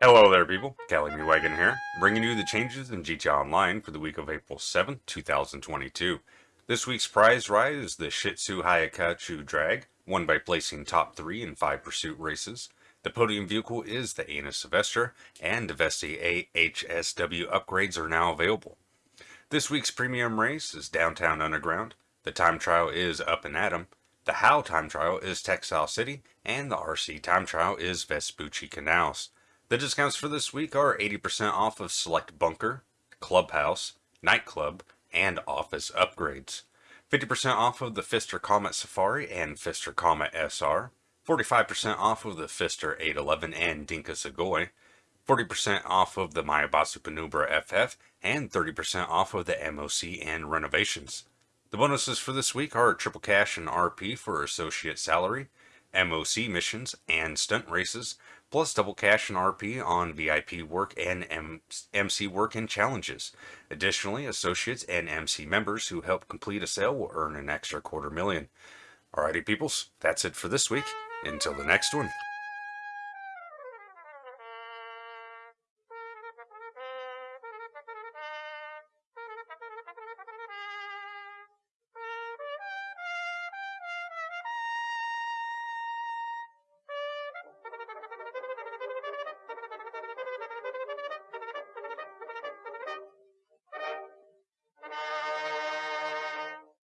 Hello there people, Cali Me Wagon here, bringing you the changes in GTA Online for the week of April 7th, 2022. This week's prize ride is the Shih Tzu Hakuchou Drag, won by placing top 3 in 5 pursuit races. The podium vehicle is the Anus Sylvester, and the Vesti AHSW upgrades are now available. This week's premium race is Downtown Underground, the time trial is Up and Atom, the How time trial is Textile City, and the RC time trial is Vespucci Canals. The discounts for this week are 80% off of select bunker, clubhouse, nightclub, and office upgrades. 50% off of the Pfister Comet Safari and Pfister Comet SR. 45% off of the Pfister 811 and Dinka Sugoi. 40% off of the Maibatsu Penumbra FF, and 30% off of the MOC and renovations. The bonuses for this week are triple cash and RP for associate salary, MOC missions, and stunt races, plus double cash and RP on VIP work and MC work and challenges. Additionally, associates and MC members who help complete a sale will earn an extra quarter million. Alrighty peoples, that's it for this week. Until the next one.